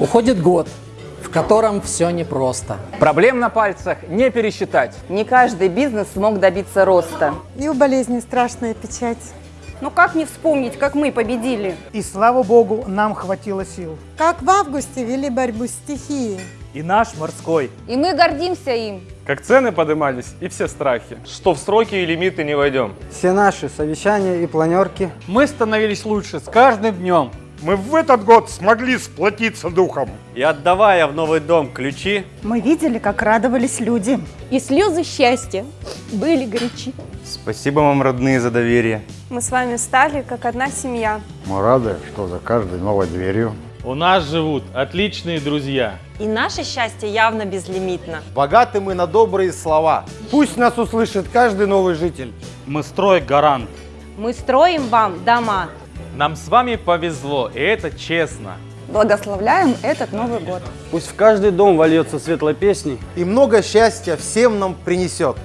Уходит год, в котором все непросто. Проблем на пальцах не пересчитать. Не каждый бизнес смог добиться роста. И у болезни страшная печать. Ну как не вспомнить, как мы победили? И слава богу, нам хватило сил. Как в августе вели борьбу с стихией. И наш морской. И мы гордимся им. Как цены поднимались и все страхи. Что в сроки и лимиты не войдем. Все наши совещания и планерки. Мы становились лучше с каждым днем. Мы в этот год смогли сплотиться духом. И отдавая в новый дом ключи, Мы видели, как радовались люди. И слезы счастья были горячи. спасибо вам, родные, за доверие. Мы с вами стали как одна семья. Мы рады, что за каждой новой дверью У нас живут отличные друзья. И наше счастье явно безлимитно. Богаты мы на добрые слова. Пусть нас услышит каждый новый житель. Мы строй гарант. Мы строим вам дома. Нам с вами повезло, и это честно. Благословляем этот Новый год. Пусть в каждый дом вольется светлой песней. И много счастья всем нам принесет.